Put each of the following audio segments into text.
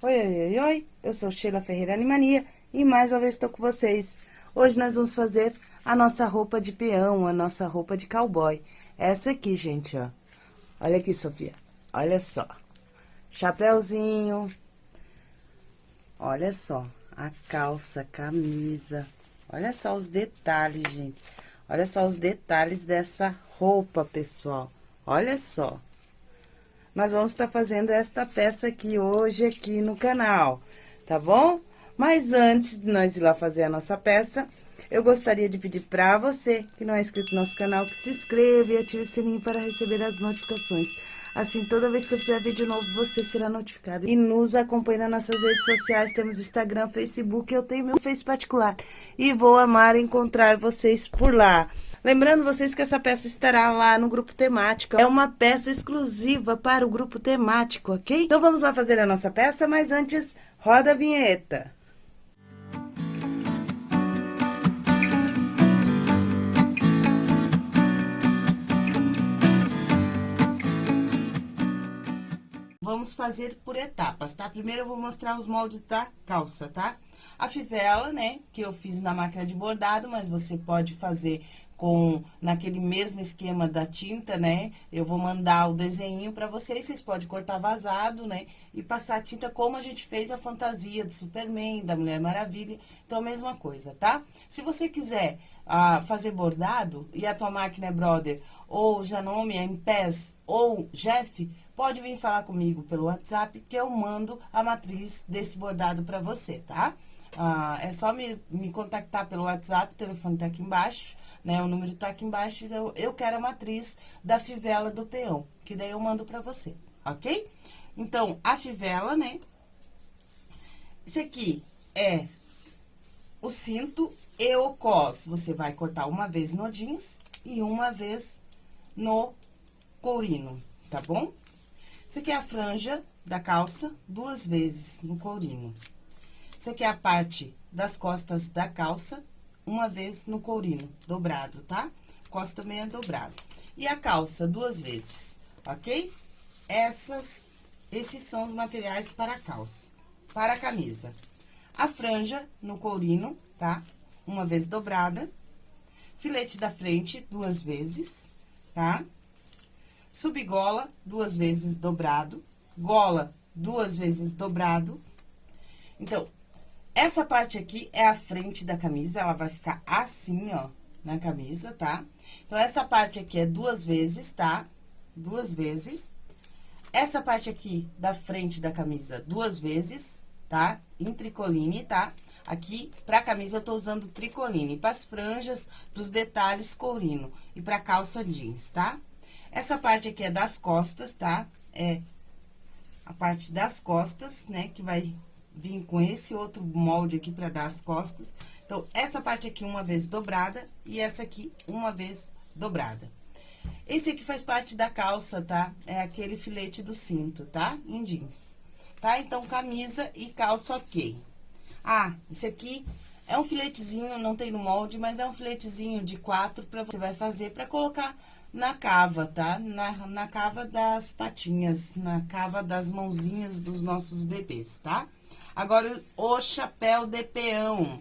Oi, oi, oi, oi, eu sou Sheila Ferreira Animania e mais uma vez estou com vocês. Hoje nós vamos fazer a nossa roupa de peão, a nossa roupa de cowboy. Essa aqui, gente, ó. Olha aqui, Sofia, olha só. Chapeuzinho, olha só, a calça, a camisa. Olha só os detalhes, gente. Olha só os detalhes dessa roupa, pessoal. Olha só nós vamos estar fazendo esta peça aqui hoje aqui no canal, tá bom? Mas antes de nós ir lá fazer a nossa peça, eu gostaria de pedir para você que não é inscrito no nosso canal, que se inscreva e ative o sininho para receber as notificações. Assim, toda vez que eu fizer vídeo novo, você será notificado. E nos acompanhe nas nossas redes sociais, temos Instagram, Facebook, eu tenho meu Face particular. E vou amar encontrar vocês por lá. Lembrando vocês que essa peça estará lá no grupo temático. É uma peça exclusiva para o grupo temático, ok? Então vamos lá fazer a nossa peça, mas antes, roda a vinheta. Vamos fazer por etapas, tá? Primeiro eu vou mostrar os moldes da calça, tá? A fivela, né, que eu fiz na máquina de bordado, mas você pode fazer com naquele mesmo esquema da tinta, né? Eu vou mandar o desenho para vocês, vocês podem cortar vazado, né? E passar a tinta como a gente fez a fantasia do Superman, da Mulher Maravilha. Então, a mesma coisa, tá? Se você quiser ah, fazer bordado e a tua máquina é Brother, ou Janome, MPES, ou Jeff, pode vir falar comigo pelo WhatsApp que eu mando a matriz desse bordado para você, tá? Ah, é só me, me contactar pelo WhatsApp, o telefone tá aqui embaixo, né? O número tá aqui embaixo, eu, eu quero a matriz da fivela do peão, que daí eu mando pra você, ok? Então, a fivela, né? Esse aqui é o cinto e o cos. Você vai cortar uma vez no jeans e uma vez no courino, tá bom? Esse aqui é a franja da calça, duas vezes no courino. Esse aqui é a parte das costas da calça, uma vez no courino, dobrado, tá? Costa também é dobrado. E a calça, duas vezes, ok? Essas, esses são os materiais para a calça. Para a camisa. A franja no courino, tá? Uma vez dobrada. Filete da frente, duas vezes, tá? Subgola, duas vezes dobrado. Gola, duas vezes dobrado. Então, essa parte aqui é a frente da camisa, ela vai ficar assim, ó, na camisa, tá? Então, essa parte aqui é duas vezes, tá? Duas vezes. Essa parte aqui da frente da camisa, duas vezes, tá? Em tricoline, tá? Aqui, pra camisa, eu tô usando tricoline. Pras franjas, pros detalhes, courino. E pra calça jeans, tá? Essa parte aqui é das costas, tá? É a parte das costas, né? Que vai vim com esse outro molde aqui pra dar as costas. Então, essa parte aqui uma vez dobrada e essa aqui uma vez dobrada. Esse aqui faz parte da calça, tá? É aquele filete do cinto, tá? Em jeans. Tá? Então, camisa e calça ok. Ah, esse aqui é um filetezinho, não tem no molde, mas é um filetezinho de quatro pra você vai fazer pra colocar na cava, tá? Na, na cava das patinhas, na cava das mãozinhas dos nossos bebês, tá? Agora, o chapéu de peão.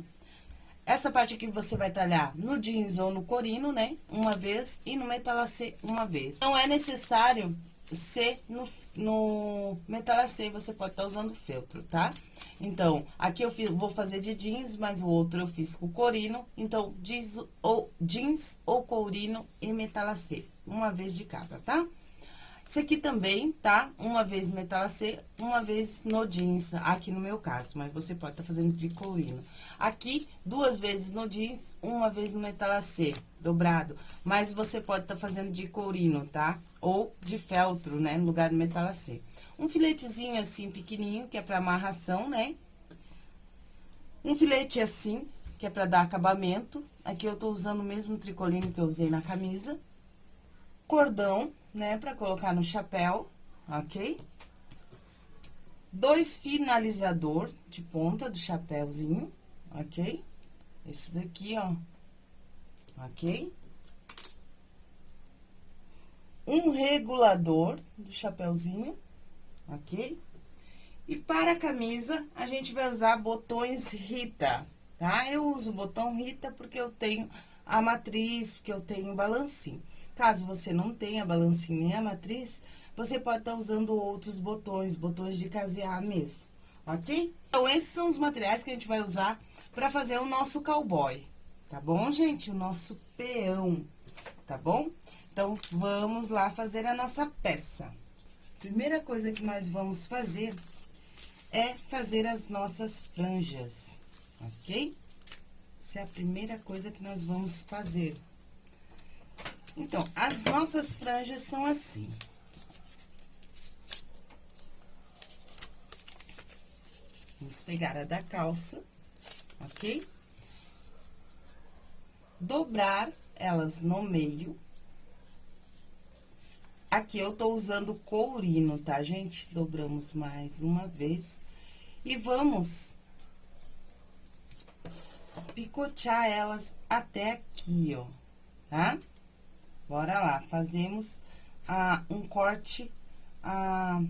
Essa parte aqui você vai talhar no jeans ou no corino, né? Uma vez e no metalacê uma vez. Não é necessário ser no, no metalacê, você pode estar tá usando feltro, tá? Então, aqui eu fiz, vou fazer de jeans, mas o outro eu fiz com corino. Então, jeans ou, jeans ou corino e metalacê, uma vez de cada, tá? Esse aqui também, tá? Uma vez metalacê, uma vez no jeans, aqui no meu caso, mas você pode estar tá fazendo de courino. Aqui, duas vezes no jeans, uma vez no metalacê, dobrado. Mas você pode estar tá fazendo de courino, tá? Ou de feltro, né? No lugar do metalacê. Um filetezinho assim, pequenininho, que é pra amarração, né? Um filete assim, que é pra dar acabamento. Aqui eu tô usando o mesmo tricoline que eu usei na camisa cordão, né, pra colocar no chapéu, ok? Dois finalizador de ponta do chapéuzinho, ok? Esses aqui, ó, ok? Um regulador do chapéuzinho, ok? E para a camisa, a gente vai usar botões Rita, tá? Eu uso o botão Rita porque eu tenho a matriz, porque eu tenho balancinho. Caso você não tenha balancinho nem a matriz, você pode estar tá usando outros botões, botões de casear mesmo, ok? Então, esses são os materiais que a gente vai usar para fazer o nosso cowboy, tá bom, gente? O nosso peão, tá bom? Então, vamos lá fazer a nossa peça. Primeira coisa que nós vamos fazer é fazer as nossas franjas, ok? Essa é a primeira coisa que nós vamos fazer. Então, as nossas franjas são assim. Vamos pegar a da calça, ok? Dobrar elas no meio. Aqui eu tô usando courino, tá, gente? Dobramos mais uma vez. E vamos picotear elas até aqui, ó, tá? Bora lá, fazemos ah, um corte ah,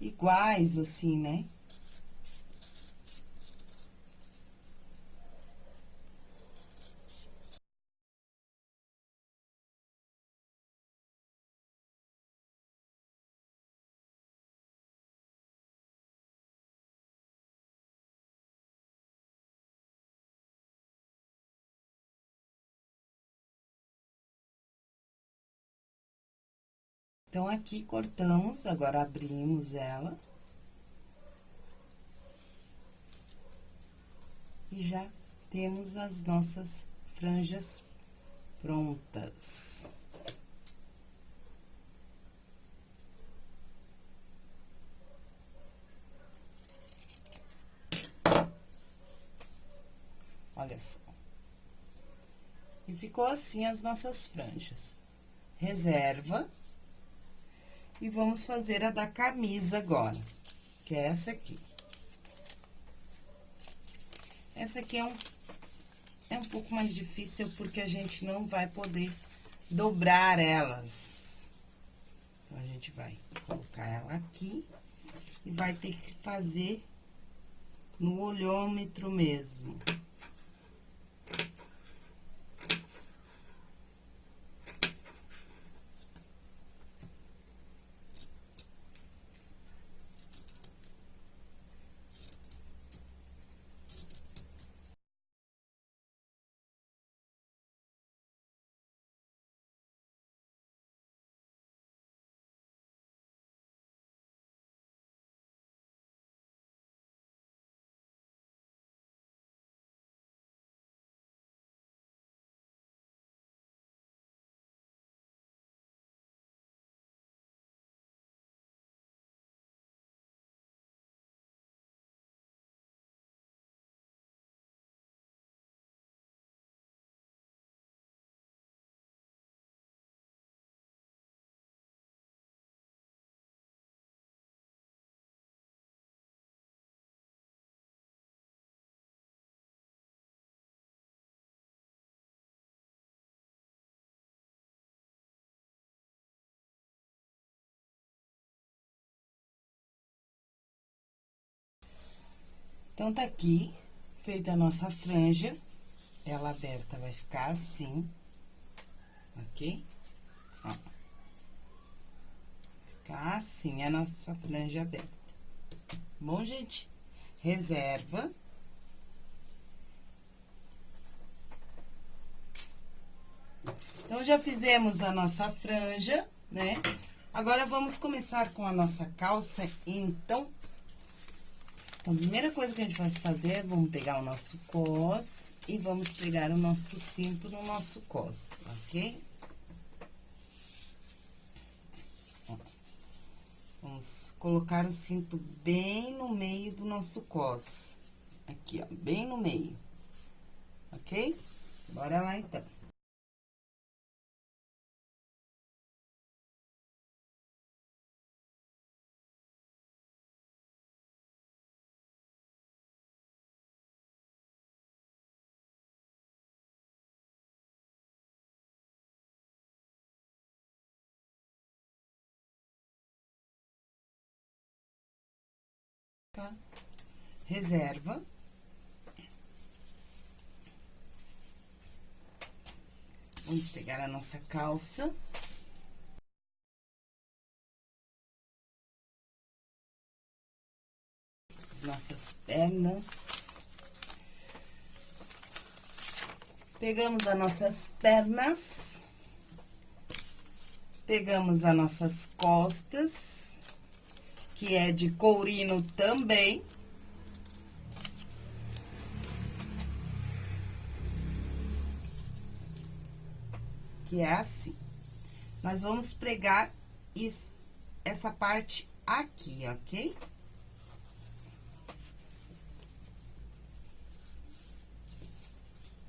iguais, assim, né? Então, aqui cortamos, agora abrimos ela. E já temos as nossas franjas prontas. Olha só. E ficou assim as nossas franjas. Reserva. E vamos fazer a da camisa agora, que é essa aqui. Essa aqui é um, é um pouco mais difícil, porque a gente não vai poder dobrar elas. Então, a gente vai colocar ela aqui e vai ter que fazer no olhômetro mesmo. Então, tá aqui, feita a nossa franja. Ela aberta vai ficar assim, ok? Ó. Ficar assim a nossa franja aberta. Bom, gente? Reserva. Então, já fizemos a nossa franja, né? Agora, vamos começar com a nossa calça, então... Então, a primeira coisa que a gente vai fazer, vamos pegar o nosso cos e vamos pegar o nosso cinto no nosso cos, ok? Vamos colocar o cinto bem no meio do nosso cos. Aqui, ó, bem no meio. Ok? Bora lá, então. Reserva. Vamos pegar a nossa calça. As nossas pernas. Pegamos as nossas pernas. Pegamos as nossas costas, que é de courino também. Que é assim. Nós vamos pregar isso, essa parte aqui, ok?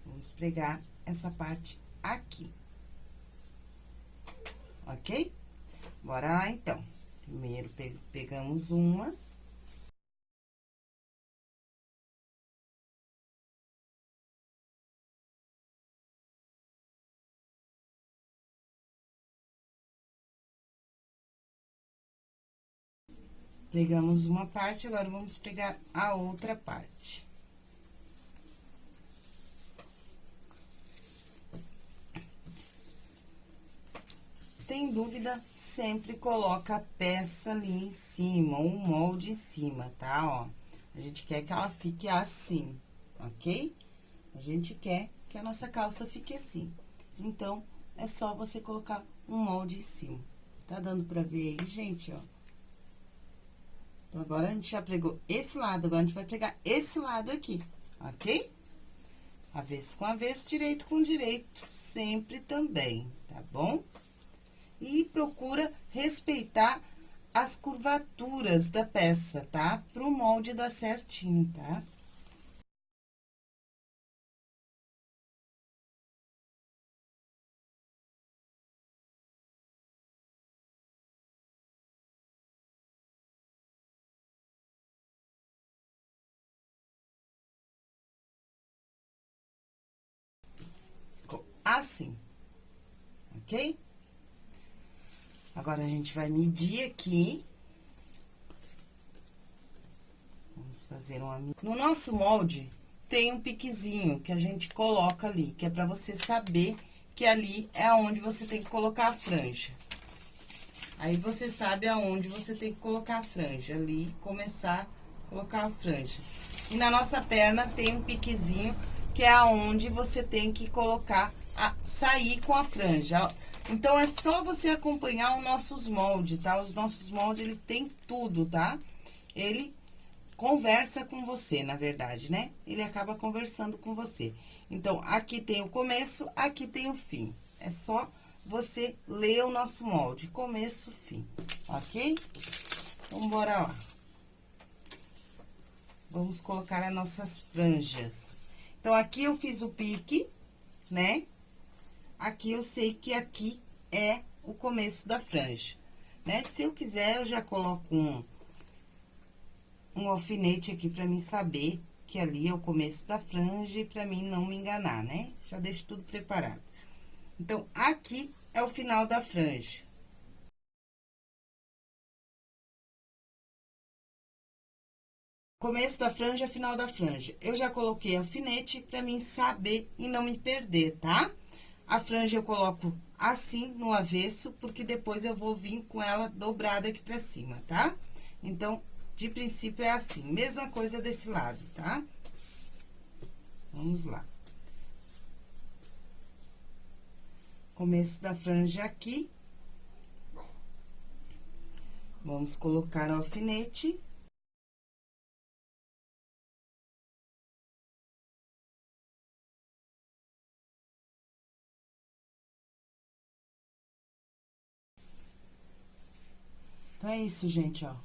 Vamos pregar essa parte aqui. Ok? Bora lá, então. Primeiro, pegamos uma. Pregamos uma parte, agora vamos pregar a outra parte. Tem dúvida, sempre coloca a peça ali em cima, o molde em cima, tá? Ó, a gente quer que ela fique assim, ok? A gente quer que a nossa calça fique assim. Então, é só você colocar um molde em cima. Tá dando pra ver aí, gente, ó? Então, agora, a gente já pregou esse lado, agora a gente vai pregar esse lado aqui, ok? Avesso com avesso, direito com direito, sempre também, tá bom? E procura respeitar as curvaturas da peça, tá? Pro molde dar certinho, tá? Assim, ok? Agora, a gente vai medir aqui. Vamos fazer uma... No nosso molde, tem um piquezinho que a gente coloca ali, que é pra você saber que ali é onde você tem que colocar a franja. Aí, você sabe aonde você tem que colocar a franja, ali, começar a colocar a franja. E na nossa perna tem um piquezinho que é aonde você tem que colocar a, sair com a franja. Então, é só você acompanhar os nossos moldes, tá? Os nossos moldes, eles têm tudo, tá? Ele conversa com você, na verdade, né? Ele acaba conversando com você. Então, aqui tem o começo, aqui tem o fim. É só você ler o nosso molde, começo, fim, ok? Então, bora lá. Vamos colocar as nossas franjas. Então, aqui eu fiz o pique, né? Aqui eu sei que aqui é o começo da franja, né? Se eu quiser, eu já coloco um, um alfinete aqui pra mim saber que ali é o começo da franja e pra mim não me enganar, né? Já deixo tudo preparado. Então, aqui é o final da franja. Começo da franja, final da franja. Eu já coloquei alfinete pra mim saber e não me perder, tá? A franja eu coloco assim, no avesso, porque depois eu vou vir com ela dobrada aqui pra cima, tá? Então, de princípio, é assim. Mesma coisa desse lado, tá? Vamos lá. Começo da franja aqui. Vamos colocar o alfinete. Então, é isso, gente, ó.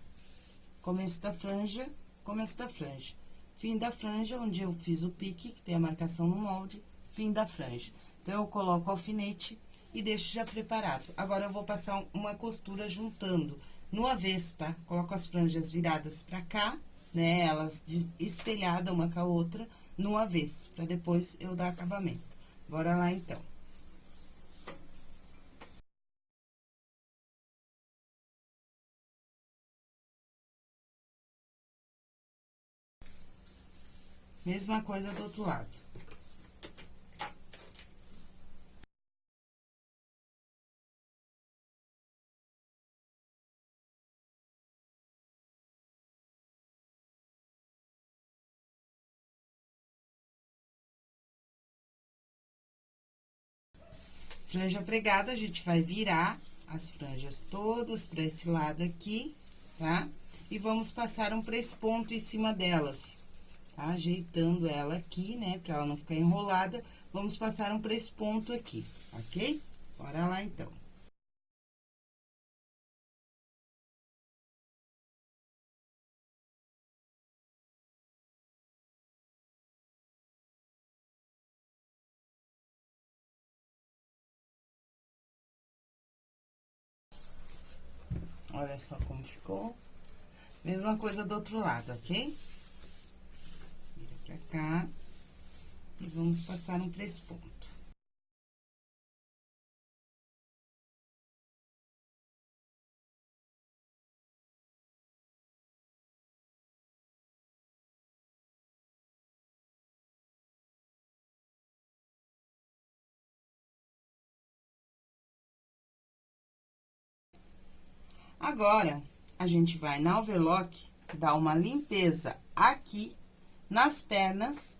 Começo da franja, começo da franja. Fim da franja, onde eu fiz o pique, que tem a marcação no molde, fim da franja. Então, eu coloco o alfinete e deixo já preparado. Agora, eu vou passar uma costura juntando no avesso, tá? Coloco as franjas viradas pra cá, né? Elas espelhadas uma com a outra no avesso, pra depois eu dar acabamento. Bora lá, então. Mesma coisa do outro lado. Franja pregada, a gente vai virar as franjas todas para esse lado aqui, tá? E vamos passar um presponto em cima delas? Ajeitando ela aqui, né, pra ela não ficar enrolada, vamos passar um presponto aqui, ok? Bora lá, então. Olha só como ficou. Mesma coisa do outro lado, ok? Pra cá. E vamos passar um presponto. Agora, a gente vai na overlock, dar uma limpeza aqui nas pernas,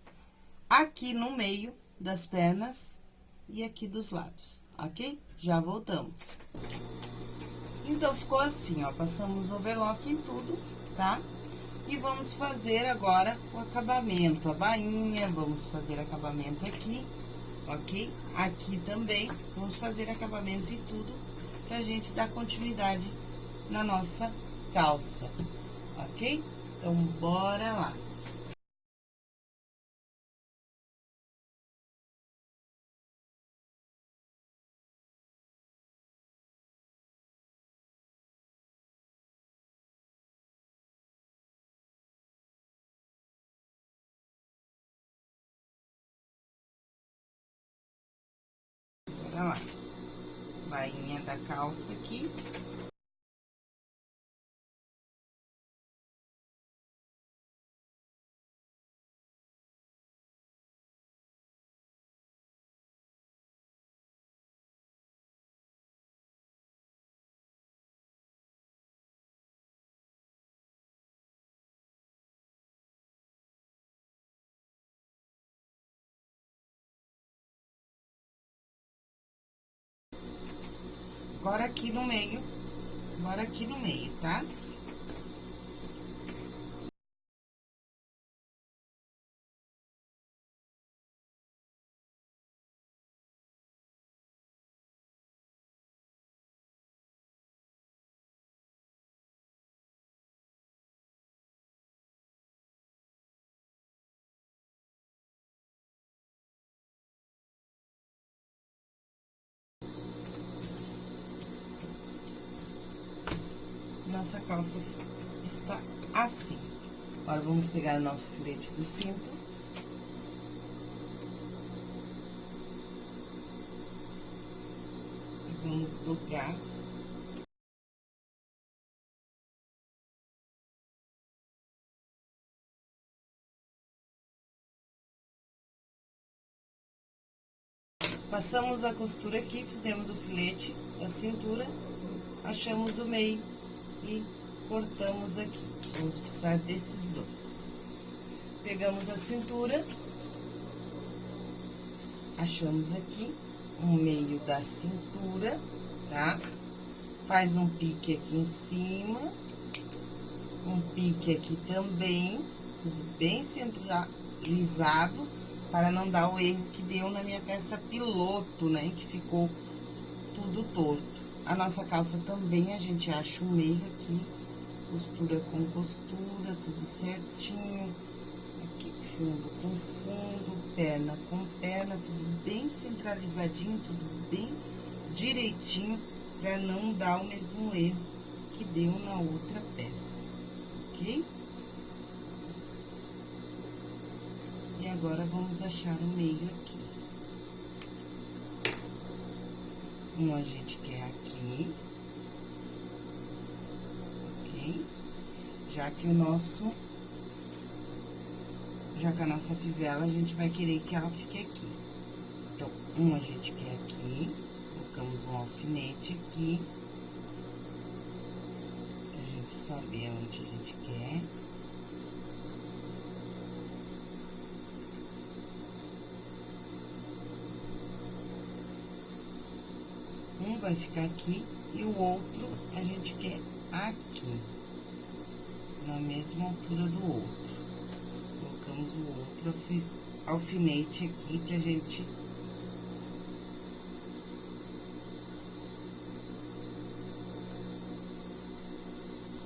aqui no meio das pernas e aqui dos lados, ok? Já voltamos. Então, ficou assim, ó, passamos overlock em tudo, tá? E vamos fazer agora o acabamento, a bainha, vamos fazer acabamento aqui, ok? Aqui também, vamos fazer acabamento em tudo, pra gente dar continuidade na nossa calça, ok? Então, bora lá. Bora lá. Bainha da calça aqui. Agora, aqui no meio, agora aqui no meio, tá? Nossa calça está assim. Agora, vamos pegar o nosso filete do cinto. E vamos dobrar. Passamos a costura aqui, fizemos o filete da cintura, achamos o meio e cortamos aqui. Vamos precisar desses dois. Pegamos a cintura, achamos aqui o meio da cintura, tá? Faz um pique aqui em cima, um pique aqui também, tudo bem centralizado, para não dar o erro que deu na minha peça piloto, né? Que ficou tudo torto. A nossa calça também, a gente acha o meio aqui, costura com costura, tudo certinho. Aqui, fundo com fundo, perna com perna, tudo bem centralizadinho, tudo bem direitinho, pra não dar o mesmo erro que deu na outra peça, ok? E agora, vamos achar o meio aqui. Um a gente aqui. Ok? Já que o nosso já que a nossa fivela, a gente vai querer que ela fique aqui. Então, um a gente quer aqui, colocamos um alfinete aqui. Pra gente saber onde a gente quer. Um vai ficar aqui e o outro a gente quer aqui, na mesma altura do outro. Colocamos o outro alfinete aqui pra gente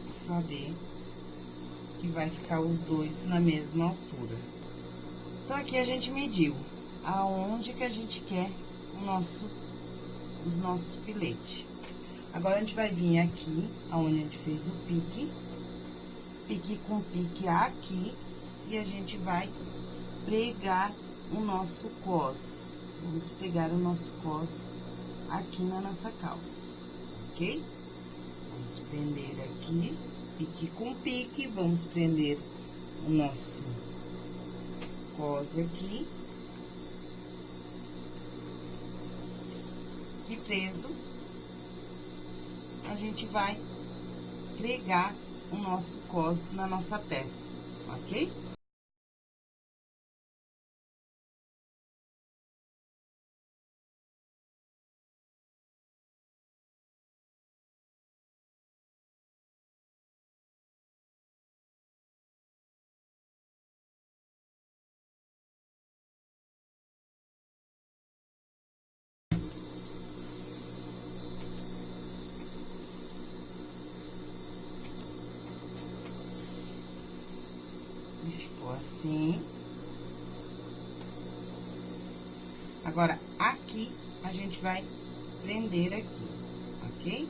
saber que vai ficar os dois na mesma altura. Então, aqui a gente mediu aonde que a gente quer o nosso, os nossos filetes. Agora, a gente vai vir aqui, aonde a gente fez o pique, pique com pique aqui, e a gente vai pregar o nosso cos. Vamos pegar o nosso cos aqui na nossa calça, ok? Vamos prender aqui, pique com pique, vamos prender o nosso cos aqui. E preso, a gente vai pregar o nosso cos na nossa peça, ok? Assim. Agora, aqui, a gente vai prender aqui, ok?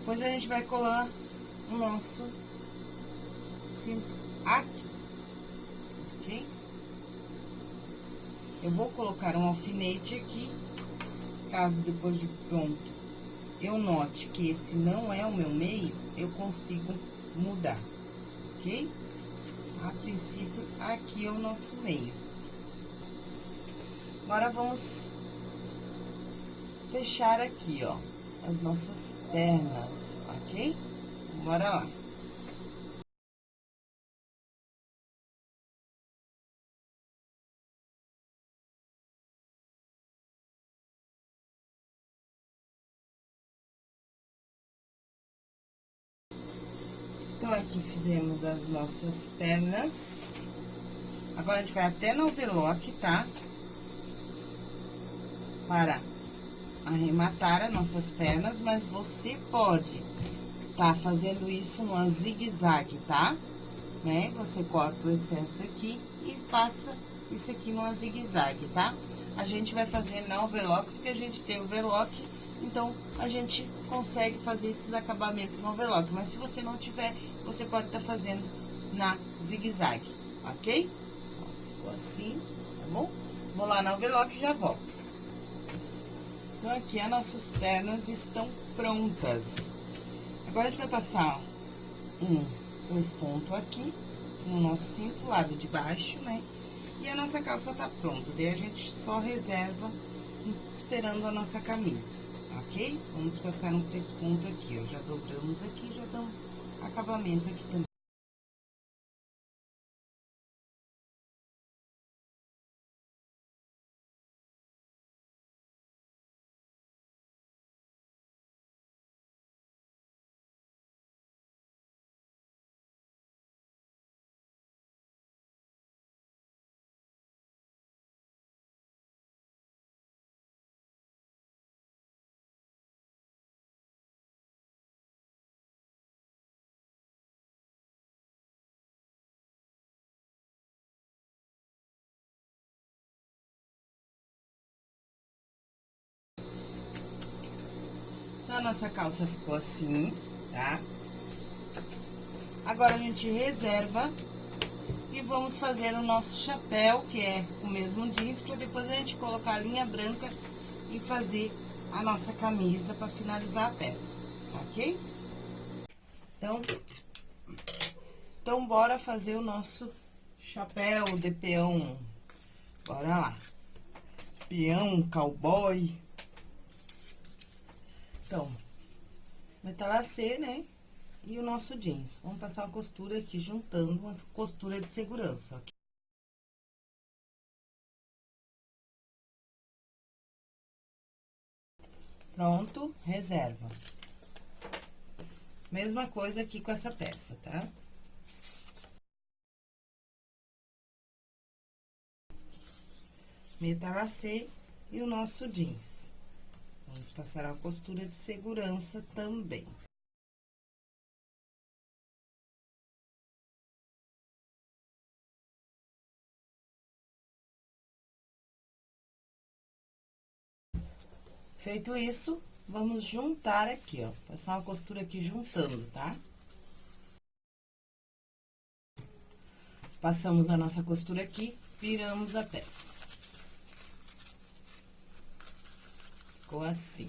Depois, a gente vai colar o nosso cinto aqui, ok? Eu vou colocar um alfinete aqui, caso depois de pronto eu note que esse não é o meu meio, eu consigo mudar, ok? A princípio, aqui é o nosso meio. Agora, vamos fechar aqui, ó, as nossas pernas, ok? Bora lá. Fizemos as nossas pernas. Agora, a gente vai até no overlock, tá? Para arrematar as nossas pernas, mas você pode tá fazendo isso numa zigue-zague, tá? Né? Você corta o excesso aqui e passa isso aqui numa zigue-zague, tá? A gente vai fazer na overlock, porque a gente tem overlock então, a gente consegue fazer esses acabamentos no overlock. Mas se você não tiver, você pode estar tá fazendo na zigue-zague, ok? Ficou assim, tá bom? Vou lá na overlock e já volto. Então, aqui as nossas pernas estão prontas. Agora, a gente vai passar um dois pontos aqui no nosso cinto, lado de baixo, né? E a nossa calça tá pronta. Daí, a gente só reserva esperando a nossa camisa ok? Vamos passar um pesponto aqui, ó. Já dobramos aqui, já damos acabamento aqui também. Nossa calça ficou assim, tá? Agora, a gente reserva E vamos fazer o nosso chapéu, que é o mesmo jeans, pra depois a gente colocar a linha branca e fazer a nossa camisa pra finalizar a peça, ok? Então, então bora fazer o nosso chapéu de peão. Bora lá. Peão, cowboy. Então, metalacê, né? E o nosso jeans. Vamos passar uma costura aqui, juntando uma costura de segurança, ok? Pronto, reserva. Mesma coisa aqui com essa peça, tá? Metalacê e o nosso jeans. Vamos passar a costura de segurança também. Feito isso, vamos juntar aqui, ó. Passar uma costura aqui juntando, tá? Passamos a nossa costura aqui, viramos a peça. Ficou assim.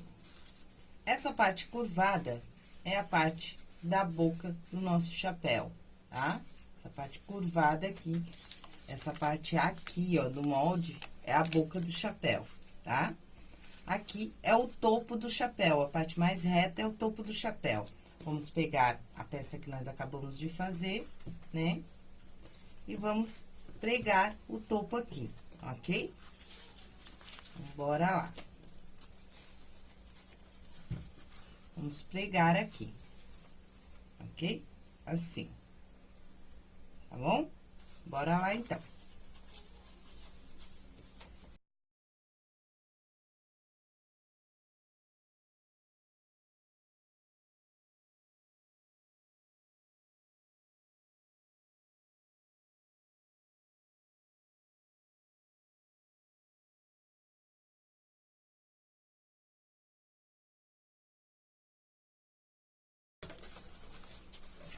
Essa parte curvada é a parte da boca do nosso chapéu, tá? Essa parte curvada aqui, essa parte aqui, ó, do molde, é a boca do chapéu, tá? Aqui é o topo do chapéu, a parte mais reta é o topo do chapéu. Vamos pegar a peça que nós acabamos de fazer, né? E vamos pregar o topo aqui, ok? Então, bora lá. Vamos pregar aqui, ok? Assim. Tá bom? Bora lá, então.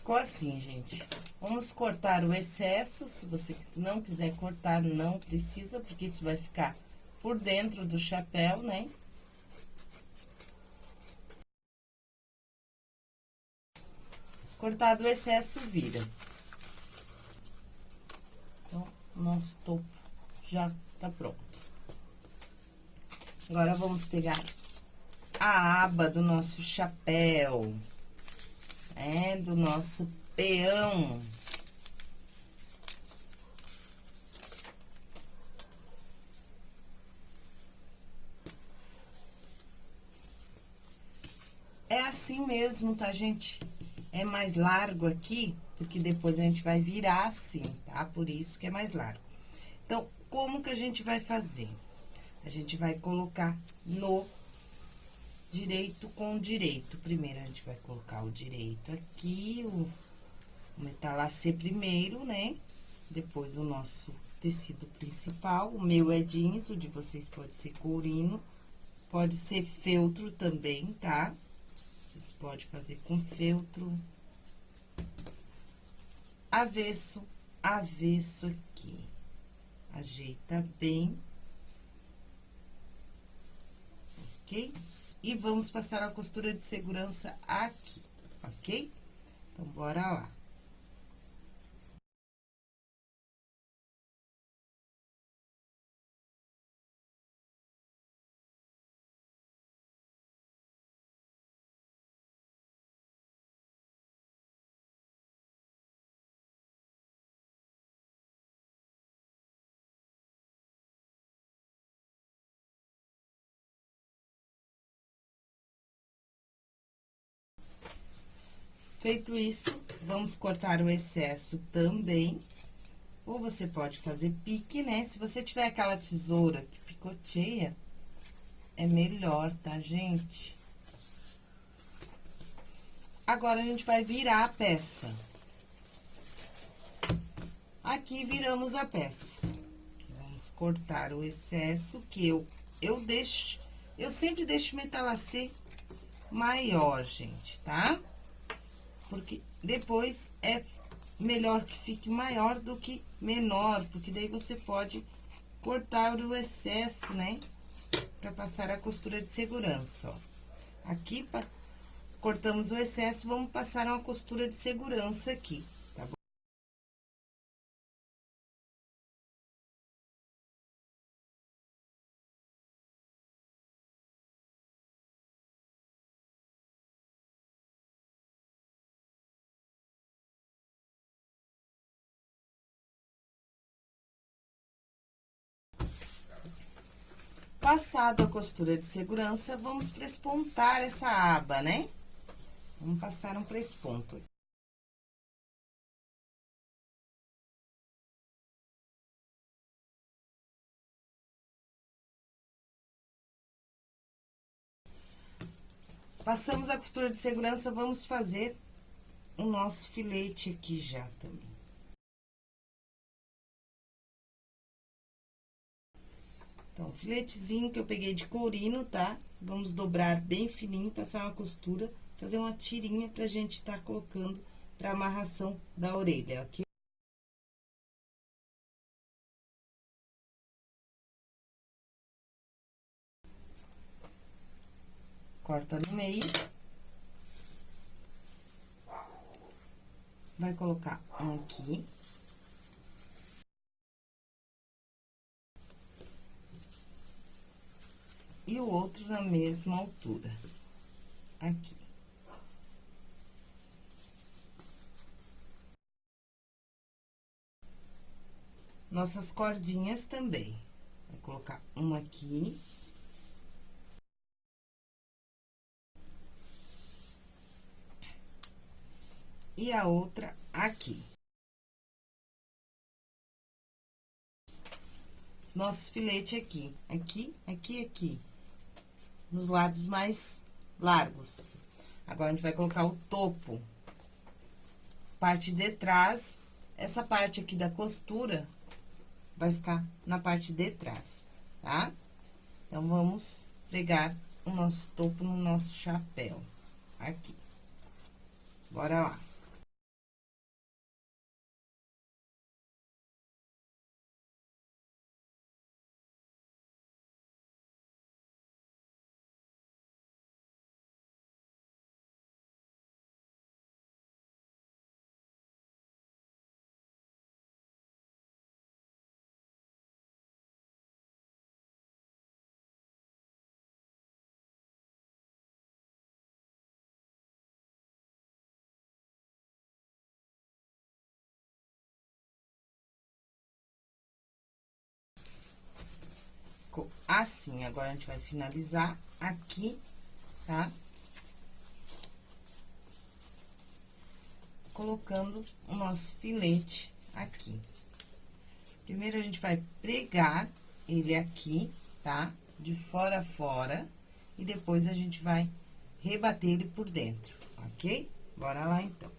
Ficou assim, gente. Vamos cortar o excesso, se você não quiser cortar, não precisa, porque isso vai ficar por dentro do chapéu, né? Cortado o excesso, vira. Então, nosso topo já tá pronto. Agora, vamos pegar a aba do nosso chapéu é, do nosso peão. É assim mesmo, tá, gente? É mais largo aqui, porque depois a gente vai virar assim, tá? Por isso que é mais largo. Então, como que a gente vai fazer? A gente vai colocar no direito com direito. Primeiro, a gente vai colocar o direito aqui, o, metalacê primeiro, né? Depois, o nosso tecido principal. O meu é jeans, o de vocês pode ser courino, pode ser feltro também, tá? Vocês podem fazer com feltro. Avesso, avesso aqui. Ajeita bem. Ok? E vamos passar a costura de segurança aqui, ok? Então, bora lá. Feito isso, vamos cortar o excesso também. Ou você pode fazer pique, né? Se você tiver aquela tesoura que picoteia, é melhor, tá, gente? Agora, a gente vai virar a peça. Aqui, viramos a peça. Vamos cortar o excesso que eu, eu deixo... Eu sempre deixo metalacê maior, gente, tá? Tá? Porque depois é melhor que fique maior do que menor, porque daí você pode cortar o excesso, né? Pra passar a costura de segurança, ó. Aqui, cortamos o excesso, vamos passar uma costura de segurança aqui. Passado a costura de segurança, vamos prespontar essa aba, né? Vamos passar um presponto. Passamos a costura de segurança, vamos fazer o nosso filete aqui já também. Então, filetezinho que eu peguei de courino, tá? Vamos dobrar bem fininho, passar uma costura, fazer uma tirinha pra gente tá colocando pra amarração da orelha, ok? Corta no meio. Vai colocar um aqui. E o outro na mesma altura. Aqui. Nossas cordinhas também. Vai colocar uma aqui. E a outra aqui. nossos filetes aqui, aqui, aqui, aqui nos lados mais largos. Agora, a gente vai colocar o topo. Parte de trás, essa parte aqui da costura vai ficar na parte de trás, tá? Então, vamos pregar o nosso topo no nosso chapéu, aqui. Bora lá. Ficou assim. Agora, a gente vai finalizar aqui, tá? Colocando o nosso filete aqui. Primeiro, a gente vai pregar ele aqui, tá? De fora a fora. E depois, a gente vai rebater ele por dentro, ok? Bora lá, então.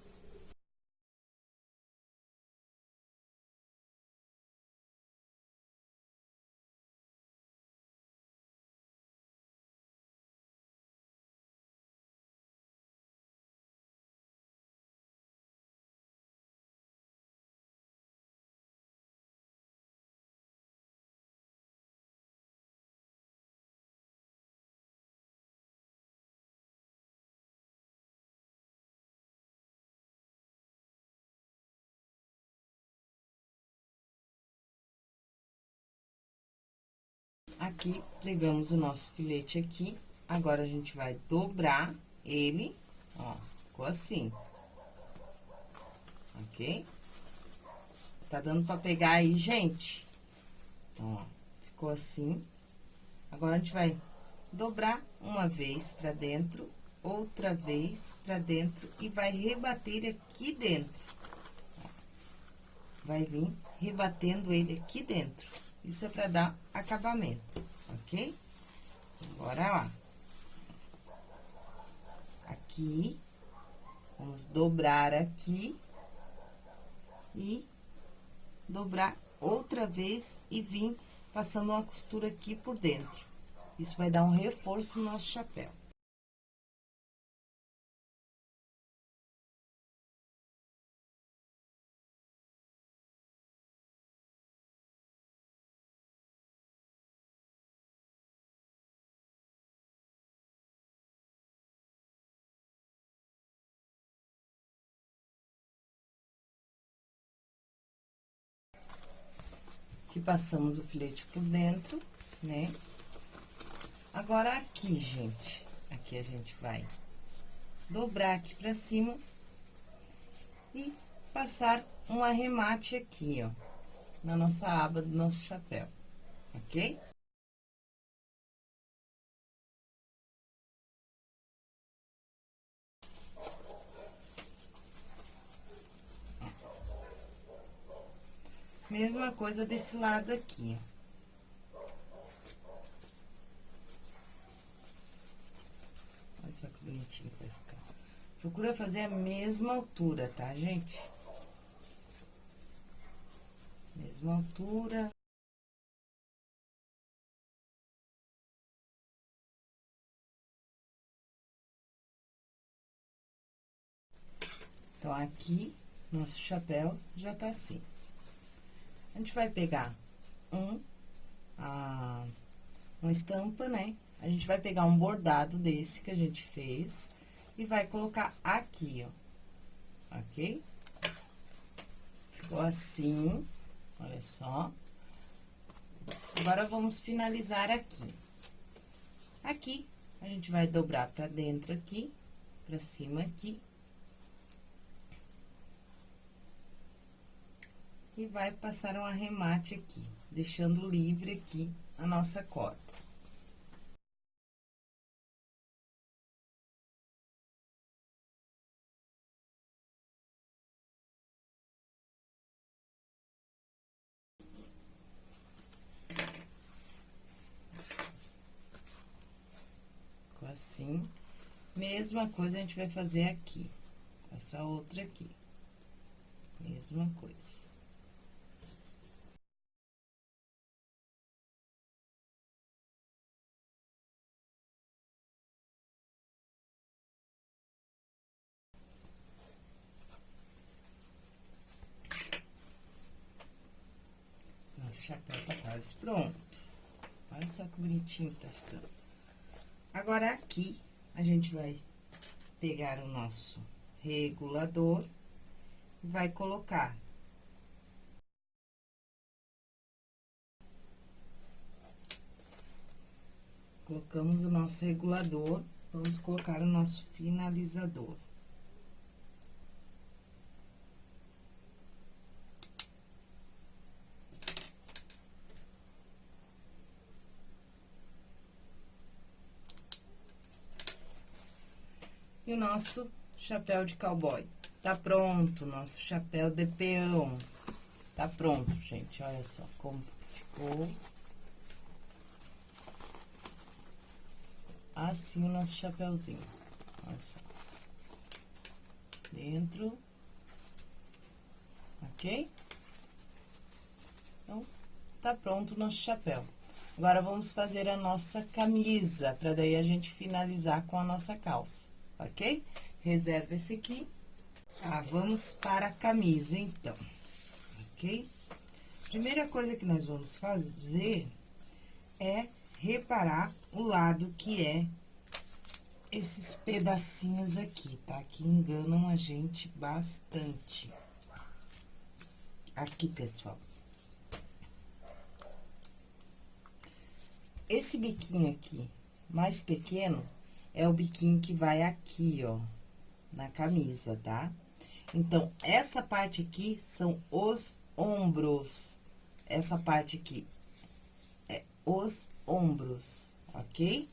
Aqui, pregamos o nosso filete aqui. Agora, a gente vai dobrar ele, ó, ficou assim. Ok? Tá dando pra pegar aí, gente? Então, ó, ficou assim. Agora, a gente vai dobrar uma vez pra dentro, outra vez pra dentro e vai rebater aqui dentro. Vai vir rebatendo ele aqui dentro. Isso é pra dar acabamento, ok? Bora lá. Aqui, vamos dobrar aqui e dobrar outra vez e vir passando uma costura aqui por dentro. Isso vai dar um reforço no nosso chapéu. Passamos o filete por dentro, né? Agora, aqui, gente, aqui a gente vai dobrar aqui pra cima e passar um arremate aqui, ó, na nossa aba do nosso chapéu, ok? Mesma coisa desse lado aqui, Olha só que bonitinho que vai ficar. Procura fazer a mesma altura, tá, gente? Mesma altura. Então, aqui, nosso chapéu já tá assim. A gente vai pegar um, a, uma estampa, né? A gente vai pegar um bordado desse que a gente fez e vai colocar aqui, ó. Ok? Ficou assim, olha só. Agora, vamos finalizar aqui. Aqui, a gente vai dobrar pra dentro aqui, pra cima aqui. E vai passar um arremate aqui, deixando livre aqui a nossa corda. Assim. Mesma coisa a gente vai fazer aqui, essa outra aqui. Mesma coisa. Pronto. Olha só que bonitinho tá ficando. Agora, aqui, a gente vai pegar o nosso regulador e vai colocar. Colocamos o nosso regulador, vamos colocar o nosso finalizador. O nosso chapéu de cowboy. Tá pronto, nosso chapéu de peão. Tá pronto, gente. Olha só como ficou. Assim o nosso chapéuzinho. Olha só. Dentro. Ok? Então, tá pronto o nosso chapéu. Agora, vamos fazer a nossa camisa, pra daí a gente finalizar com a nossa calça ok? Reserva esse aqui. Ah, vamos para a camisa, então, ok? Primeira coisa que nós vamos fazer é reparar o lado que é esses pedacinhos aqui, tá? Que enganam a gente bastante. Aqui, pessoal. Esse biquinho aqui, mais pequeno, é o biquinho que vai aqui, ó, na camisa, tá? Então, essa parte aqui são os ombros. Essa parte aqui é os ombros, ok?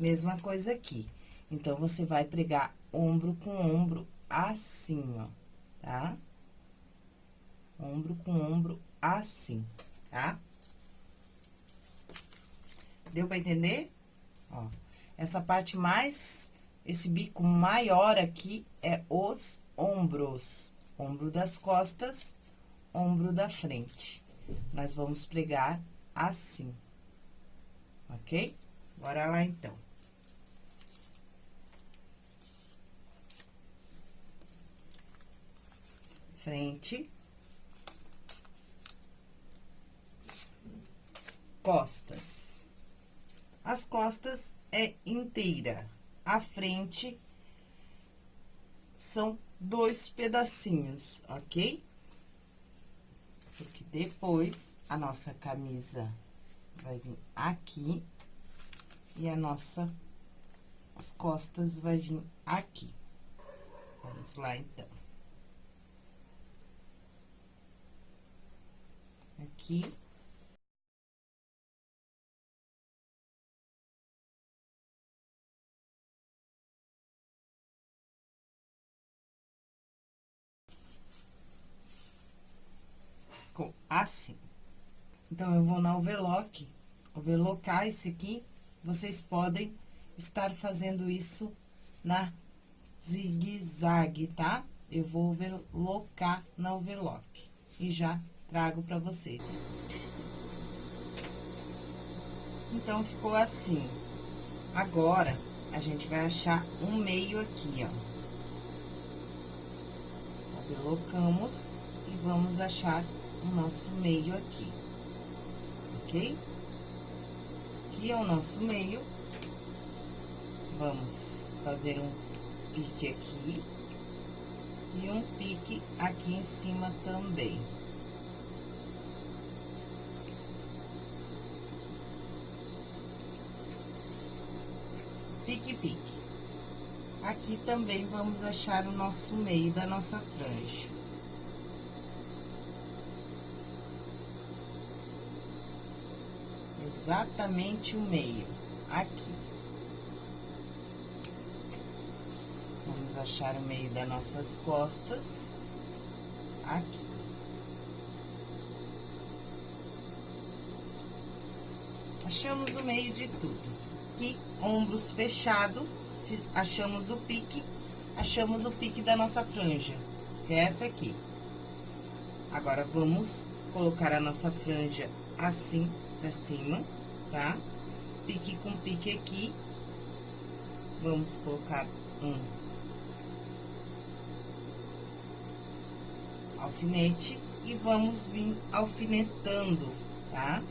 Mesma coisa aqui. Então, você vai pregar ombro com ombro assim, ó, tá? Ombro com ombro assim, tá? Deu pra entender? Ó. Essa parte mais, esse bico maior aqui é os ombros. Ombro das costas, ombro da frente. Nós vamos pregar assim, ok? Bora lá, então. Frente. Costas. As costas é inteira. A frente são dois pedacinhos, ok? Porque depois, a nossa camisa vai vir aqui e a nossa as costas vai vir aqui. Vamos lá, então. Aqui. Ficou assim. Então, eu vou na overlock, overlocar esse aqui. Vocês podem estar fazendo isso na zigue-zague, tá? Eu vou overlocar na overlock e já trago pra vocês. Então, ficou assim. Agora, a gente vai achar um meio aqui, ó. Overlocamos e vamos achar o nosso meio aqui, ok? Aqui é o nosso meio. Vamos fazer um pique aqui e um pique aqui em cima também. Pique, pique. Aqui também vamos achar o nosso meio da nossa franja. Exatamente o meio, aqui. Vamos achar o meio das nossas costas, aqui. Achamos o meio de tudo. Aqui, ombros fechado, achamos o pique, achamos o pique da nossa franja, que é essa aqui. Agora, vamos colocar a nossa franja assim pra cima, tá? Pique com pique aqui. Vamos colocar um alfinete e vamos vir alfinetando, tá?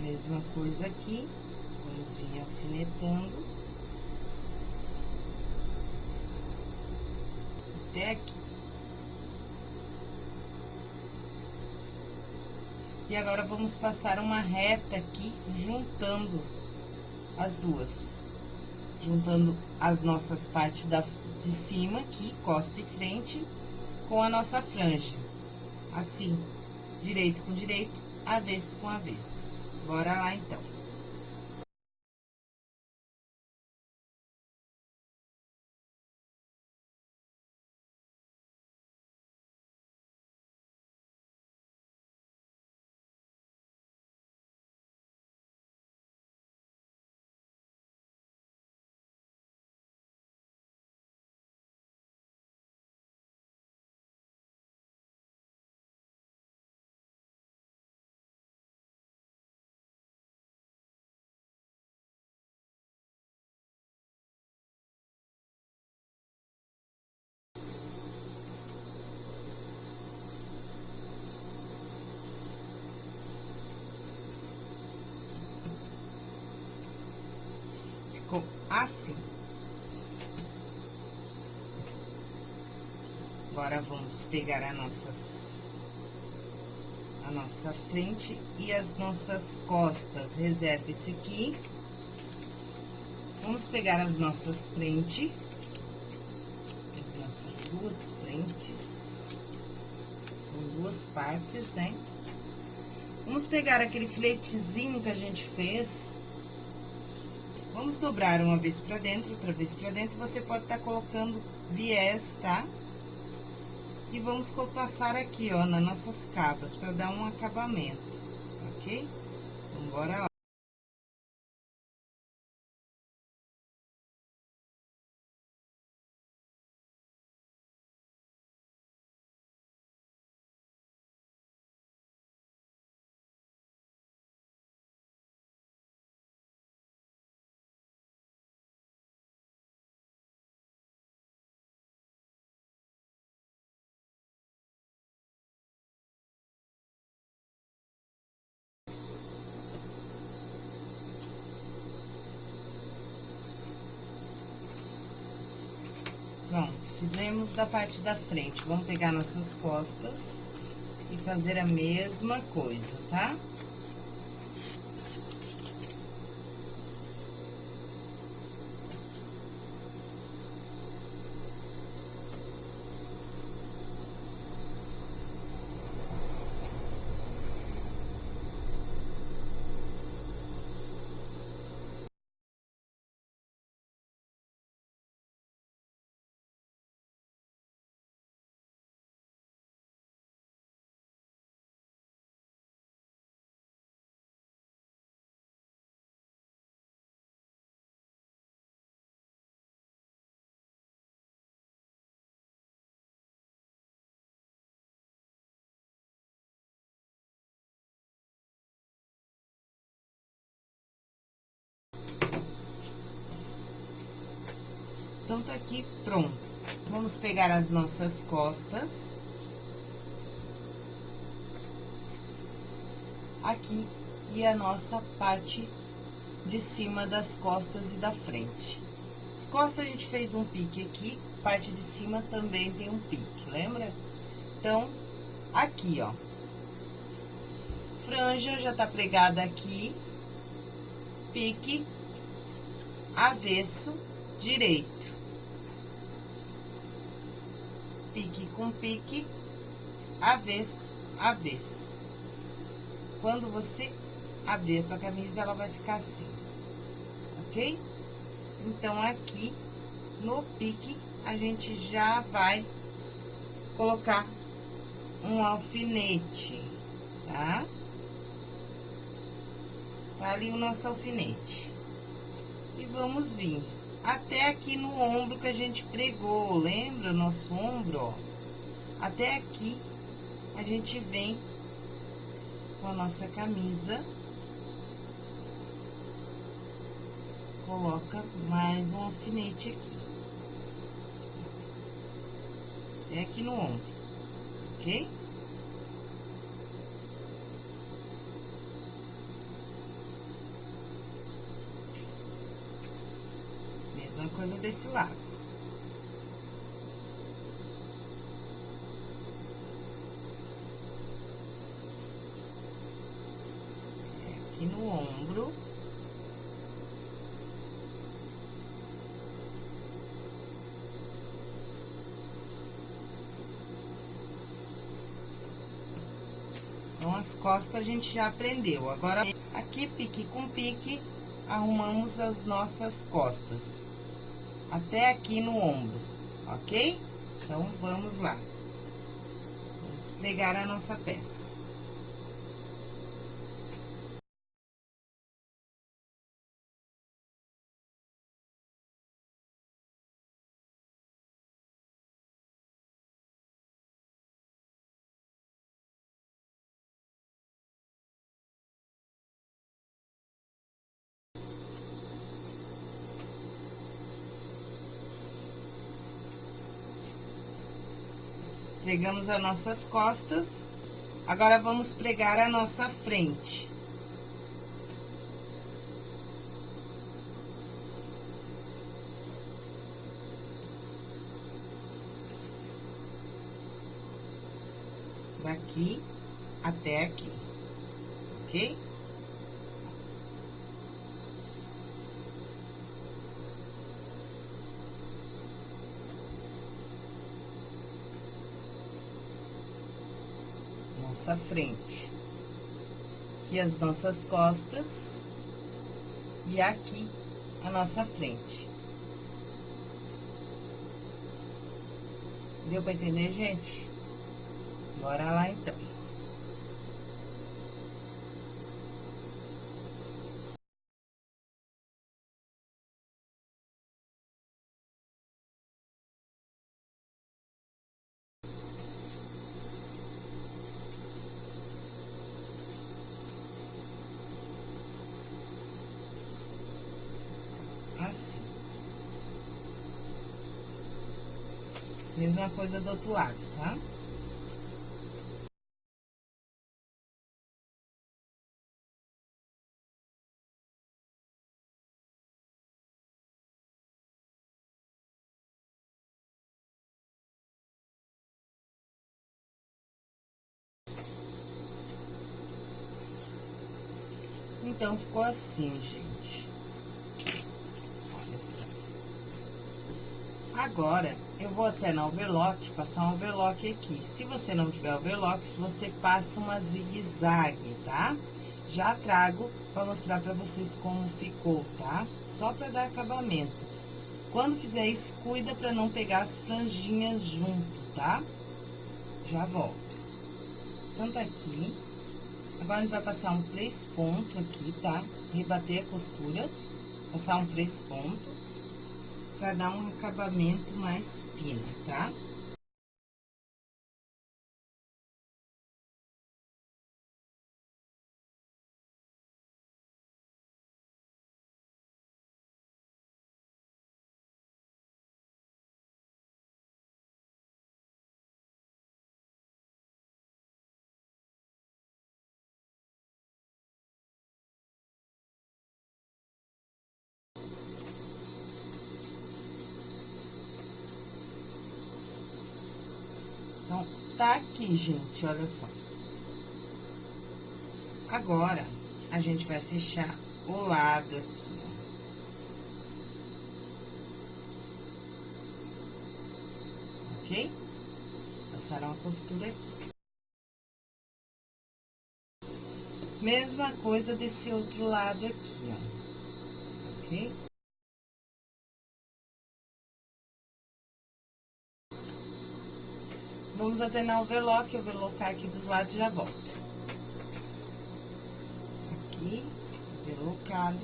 Mesma coisa aqui, vamos vir alfinetando. E agora, vamos passar uma reta aqui, juntando as duas. Juntando as nossas partes da, de cima aqui, costa e frente, com a nossa franja. Assim, direito com direito, avesso com avesso. Bora lá, então. Assim. Agora, vamos pegar a nossas, a nossa frente e as nossas costas. Reserva esse aqui. Vamos pegar as nossas frentes, as nossas duas frentes. São duas partes, né? Vamos pegar aquele filetezinho que a gente fez Vamos dobrar uma vez pra dentro, outra vez pra dentro. Você pode estar tá colocando viés, tá? E vamos passar aqui, ó, nas nossas capas, pra dar um acabamento, ok? Então, bora lá. Fizemos da parte da frente. Vamos pegar nossas costas e fazer a mesma coisa, tá? Tá? Então, tá aqui pronto. Vamos pegar as nossas costas. Aqui, e a nossa parte de cima das costas e da frente. As costas a gente fez um pique aqui, parte de cima também tem um pique, lembra? Então, aqui, ó. Franja já tá pregada aqui, pique, avesso, direito. Pique com pique, avesso, avesso. Quando você abrir a tua camisa, ela vai ficar assim, ok? Então, aqui, no pique, a gente já vai colocar um alfinete, tá? Tá ali o nosso alfinete. E vamos vir até aqui no ombro que a gente pregou, lembra? Nosso ombro, ó. Até aqui, a gente vem com a nossa camisa. Coloca mais um alfinete aqui. Até aqui no ombro, ok? Desse lado. É aqui no ombro. Então, as costas a gente já aprendeu. Agora, aqui, pique com pique, arrumamos as nossas costas até aqui no ombro, ok? Então, vamos lá. Vamos pregar a nossa peça. Pregamos as nossas costas. Agora, vamos pregar a nossa frente. Daqui até aqui, ok? Nossa frente. Aqui as nossas costas. E aqui a nossa frente. Deu pra entender, gente? Bora lá, então. mesma coisa do outro lado, tá? Então, ficou assim, gente. Olha só. Agora, eu vou até na overlock, passar um overlock aqui. Se você não tiver overlock, você passa uma zigue-zague, tá? Já trago pra mostrar pra vocês como ficou, tá? Só pra dar acabamento. Quando fizer isso, cuida pra não pegar as franjinhas junto, tá? Já volto. Então, tá aqui. Agora, a gente vai passar um três pontos aqui, tá? Rebater a costura, passar um três pontos, pra dar um acabamento mais fino, tá? Tá aqui, gente, olha só. Agora, a gente vai fechar o lado aqui. Ok? Passar uma costura aqui. Mesma coisa desse outro lado aqui, ó. Ok? Vamos até na overlock, colocar aqui dos lados e já volto. Aqui, overlockado,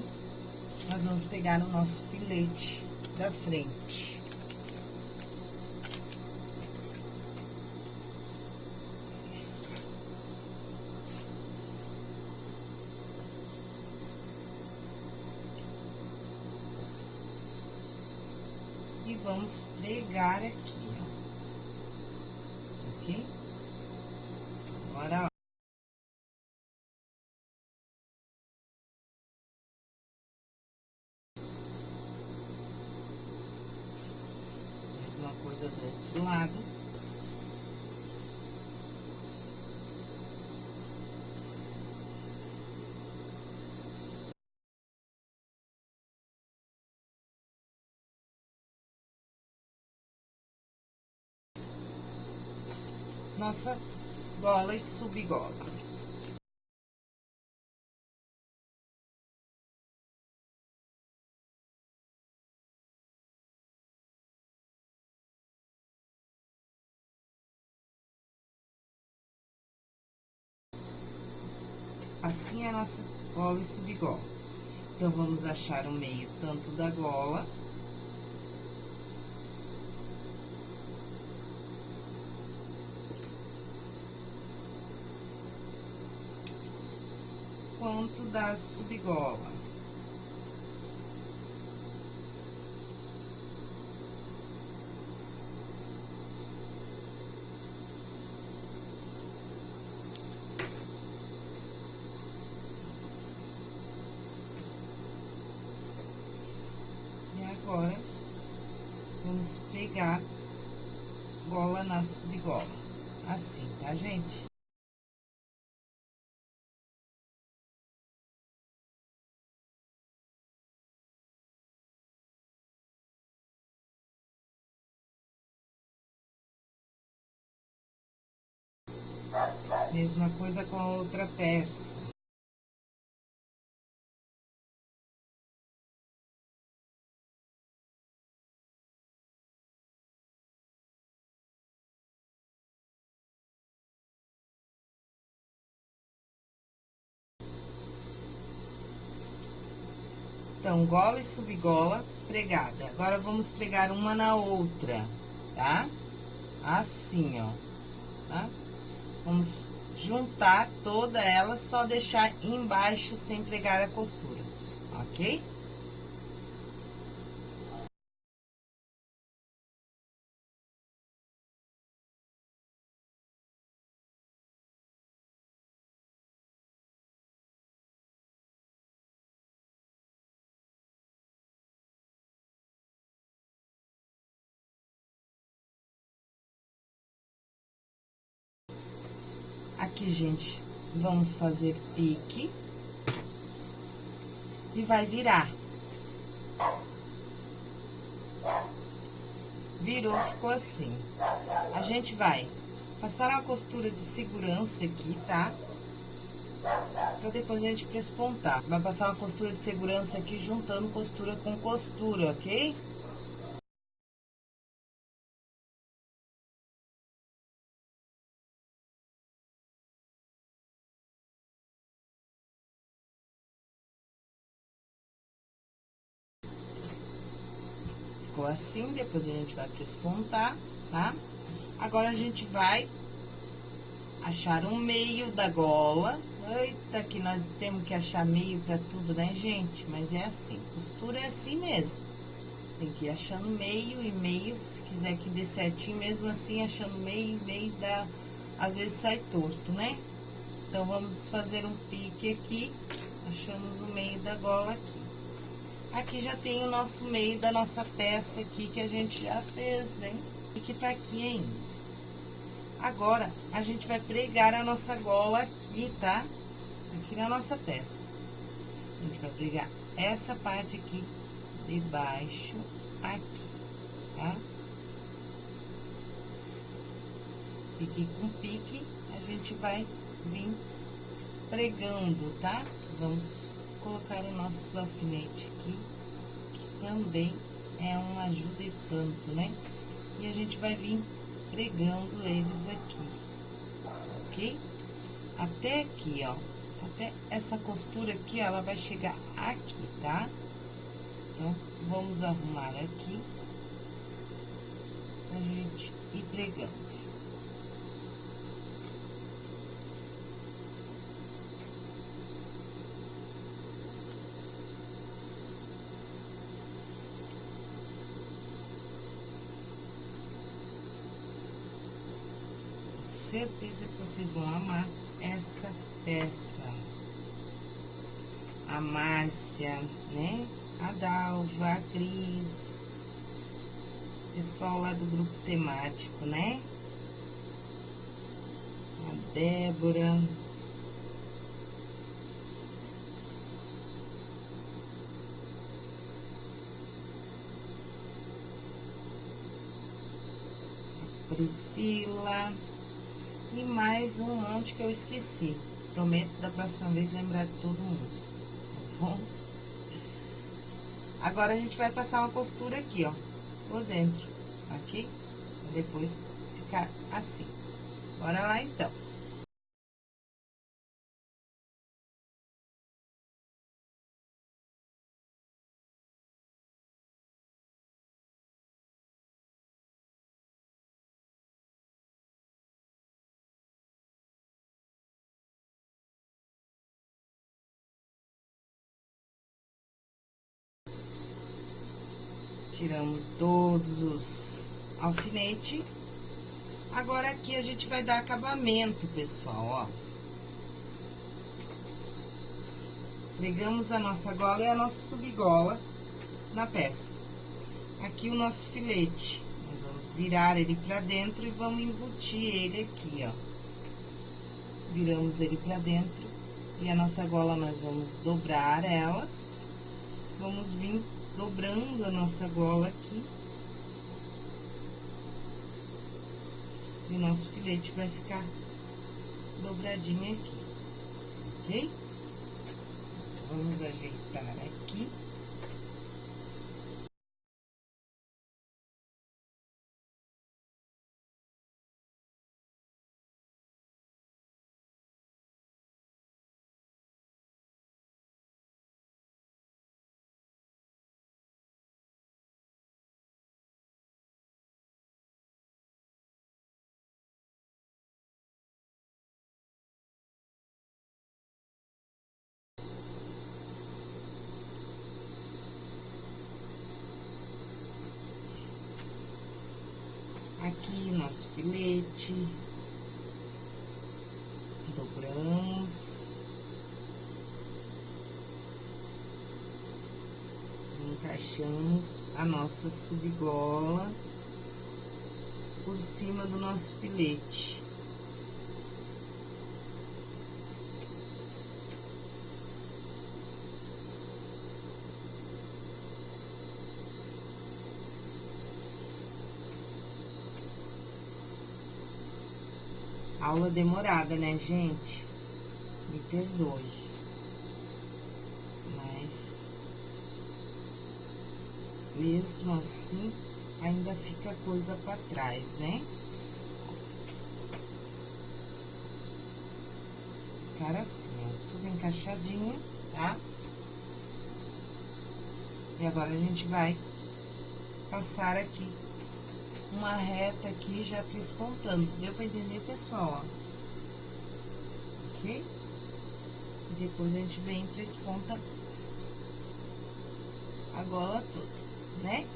nós vamos pegar o nosso filete da frente. E vamos pregar aqui, ó. Ok? Agora, ó. Mesma coisa do outro lado. Nossa gola e subgola. Assim é a nossa gola e subgola. Então, vamos achar o meio tanto da gola quanto da subgola. E agora, vamos pegar gola na subgola. Assim, tá, gente? Mesma coisa com a outra peça. Então, gola e subgola pregada. Agora, vamos pregar uma na outra, tá? Assim, ó, tá? Vamos juntar toda ela, só deixar embaixo sem pregar a costura, ok? Gente, vamos fazer pique. e vai virar. Virou, ficou assim. A gente vai passar uma costura de segurança aqui, tá? Pra depois a gente prespontar. Vai passar uma costura de segurança aqui, juntando costura com costura, ok? Assim, depois a gente vai prespontar, tá? Agora, a gente vai achar um meio da gola. Eita, que nós temos que achar meio pra tudo, né, gente? Mas é assim, costura é assim mesmo. Tem que ir achando meio e meio, se quiser que dê certinho, mesmo assim, achando meio e meio dá... Às vezes sai torto, né? Então, vamos fazer um pique aqui, achamos o meio da gola aqui. Aqui já tem o nosso meio da nossa peça aqui, que a gente já fez, né? E que tá aqui ainda. Agora, a gente vai pregar a nossa gola aqui, tá? Aqui na nossa peça. A gente vai pregar essa parte aqui de baixo aqui, tá? Pique com pique, a gente vai vir pregando, tá? Vamos colocar o nosso alfinete aqui, que também é uma ajuda e tanto, né? E a gente vai vir pregando eles aqui, ok? Até aqui, ó, até essa costura aqui, ela vai chegar aqui, tá? Então, vamos arrumar aqui, pra gente ir pregando. Certeza que vocês vão amar essa peça. A Márcia, né? A Dalva, a Cris. Pessoal lá do grupo temático, né? A Débora. Priscila. E mais um monte que eu esqueci. Prometo da próxima vez lembrar de todo mundo. Tá bom? Agora, a gente vai passar uma costura aqui, ó. Por dentro. Aqui. Depois ficar assim. Bora lá, então. Tiramos todos os alfinetes. Agora, aqui a gente vai dar acabamento, pessoal, ó. Pegamos a nossa gola e a nossa subgola na peça. Aqui o nosso filete. Nós vamos virar ele pra dentro e vamos embutir ele aqui, ó. Viramos ele pra dentro. E a nossa gola, nós vamos dobrar ela. Vamos vir dobrando a nossa gola aqui. E o nosso filete vai ficar dobradinho aqui, ok? Vamos ajeitar aqui. aqui nosso filete. Dobramos. Encaixamos a nossa subgola por cima do nosso filete. Aula demorada, né, gente? Me perdoe. Mas... Mesmo assim, ainda fica coisa pra trás, né? Ficar assim, tudo encaixadinho, tá? E agora, a gente vai passar aqui uma reta aqui já despontando. Deu pra entender, pessoal, ó? Ok? Depois a gente vem e ponta a gola toda, né?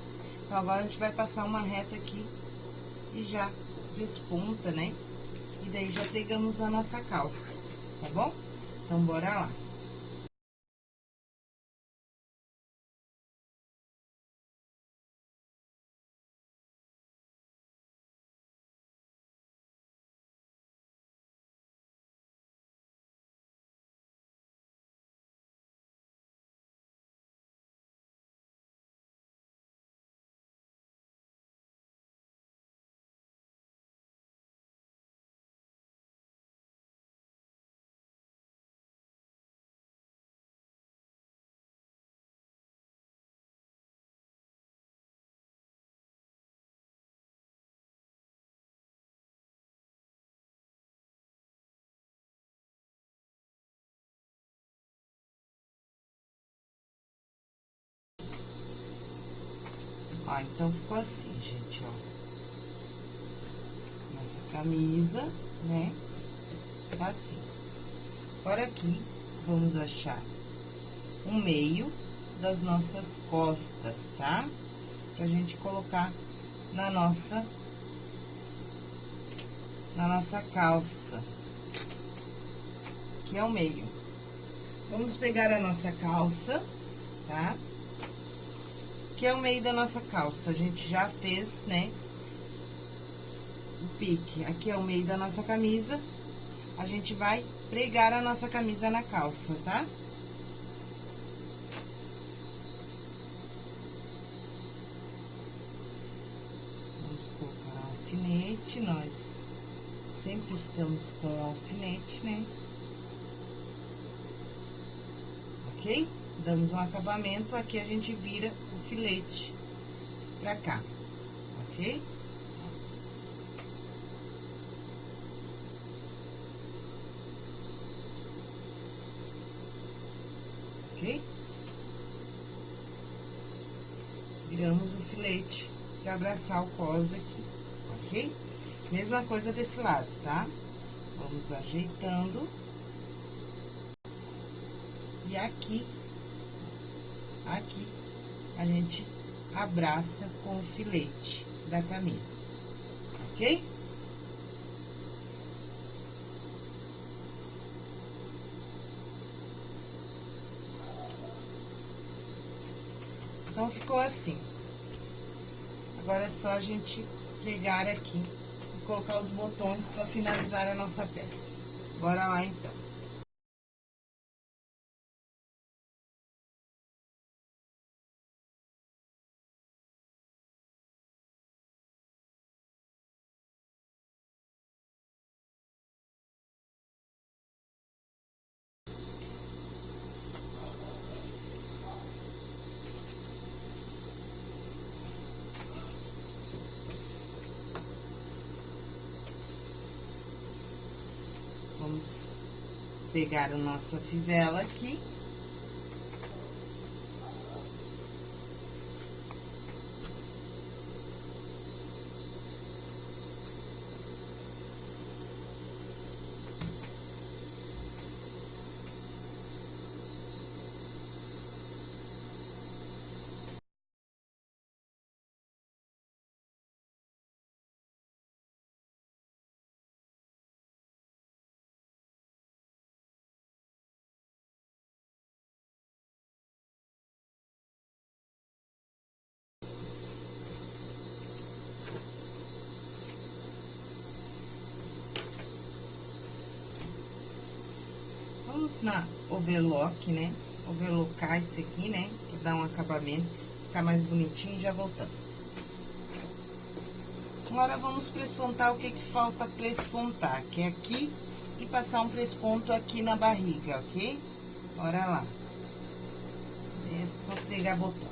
Então, agora a gente vai passar uma reta aqui e já desponta, né? E daí já pegamos na nossa calça, tá bom? Então, bora lá. Ó, então, ficou assim, gente, ó. Nossa camisa, né? Tá assim. Agora, aqui, vamos achar o meio das nossas costas, tá? Pra gente colocar na nossa... Na nossa calça. Que é o meio. Vamos pegar a nossa calça, tá? Tá? Aqui é o meio da nossa calça. A gente já fez, né? O pique. Aqui é o meio da nossa camisa. A gente vai pregar a nossa camisa na calça, tá? Vamos colocar um alfinete, nós sempre estamos com alfinete, né? Ok? Damos um acabamento, aqui a gente vira filete pra cá, ok? Ok? Viramos o filete pra abraçar o cos aqui, ok? Mesma coisa desse lado, tá? Vamos ajeitando. E aqui, aqui, a gente abraça com o filete da camisa, ok? Então, ficou assim. Agora é só a gente pegar aqui e colocar os botões para finalizar a nossa peça. Bora lá, então. Vamos pegar a nossa fivela aqui. Na overlock, né? Overlocar isso aqui, né? Pra dar um acabamento, ficar mais bonitinho e já voltamos. Agora, vamos prespontar o que que falta prespontar, que é aqui e passar um presponto aqui na barriga, ok? Bora lá. É só pegar botão.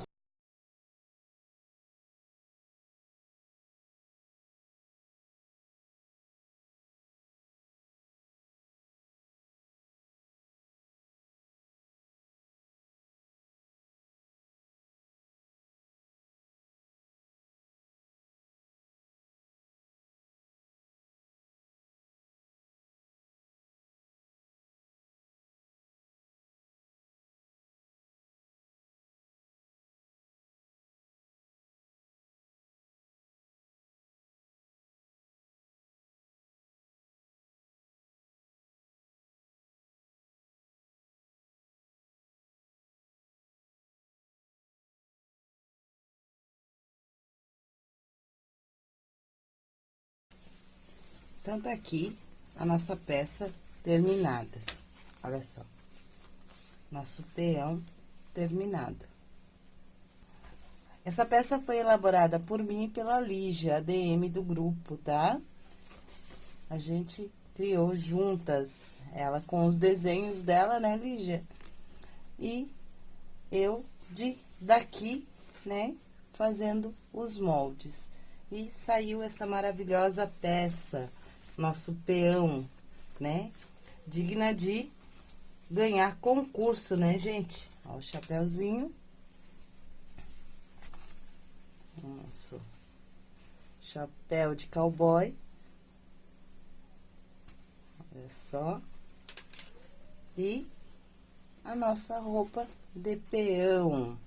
Então, tá aqui a nossa peça terminada. Olha só. Nosso peão terminado. Essa peça foi elaborada por mim e pela Lígia, ADM do grupo, tá? A gente criou juntas, ela com os desenhos dela, né, Lígia? E eu de daqui, né, fazendo os moldes. E saiu essa maravilhosa peça nosso peão, né? Digna de ganhar concurso, né, gente? Ó, o chapéuzinho. Nosso chapéu de cowboy. Olha só. E a nossa roupa de peão,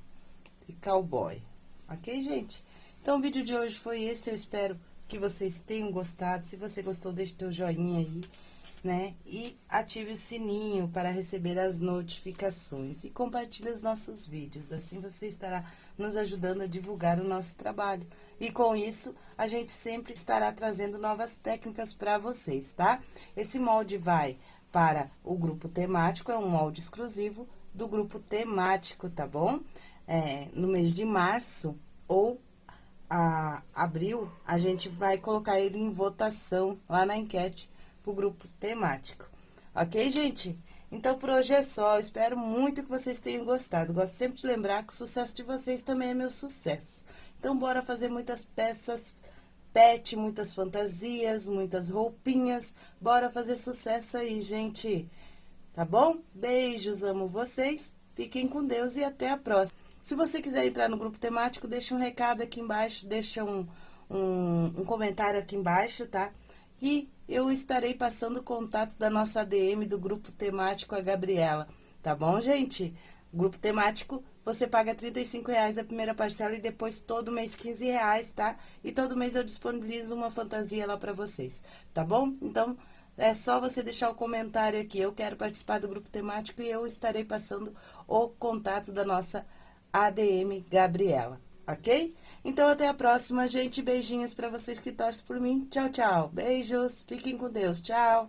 de cowboy. Ok, gente? Então, o vídeo de hoje foi esse. Eu espero que vocês tenham gostado. Se você gostou, deixe teu joinha aí, né? E ative o sininho para receber as notificações. E compartilhe os nossos vídeos, assim você estará nos ajudando a divulgar o nosso trabalho. E com isso, a gente sempre estará trazendo novas técnicas para vocês, tá? Esse molde vai para o grupo temático, é um molde exclusivo do grupo temático, tá bom? É, no mês de março ou a, abril, a gente vai colocar ele em votação lá na enquete pro grupo temático. Ok, gente? Então, por hoje é só. espero muito que vocês tenham gostado. Gosto sempre de lembrar que o sucesso de vocês também é meu sucesso. Então, bora fazer muitas peças pet, muitas fantasias, muitas roupinhas. Bora fazer sucesso aí, gente. Tá bom? Beijos, amo vocês. Fiquem com Deus e até a próxima. Se você quiser entrar no grupo temático, deixa um recado aqui embaixo, deixa um, um, um comentário aqui embaixo, tá? E eu estarei passando o contato da nossa ADM do grupo temático, a Gabriela, tá bom, gente? Grupo temático, você paga R$ reais a primeira parcela e depois todo mês R$ reais, tá? E todo mês eu disponibilizo uma fantasia lá pra vocês, tá bom? Então, é só você deixar o comentário aqui, eu quero participar do grupo temático e eu estarei passando o contato da nossa ADM ADM Gabriela, ok? Então, até a próxima, gente. Beijinhos para vocês que torcem por mim. Tchau, tchau. Beijos. Fiquem com Deus. Tchau.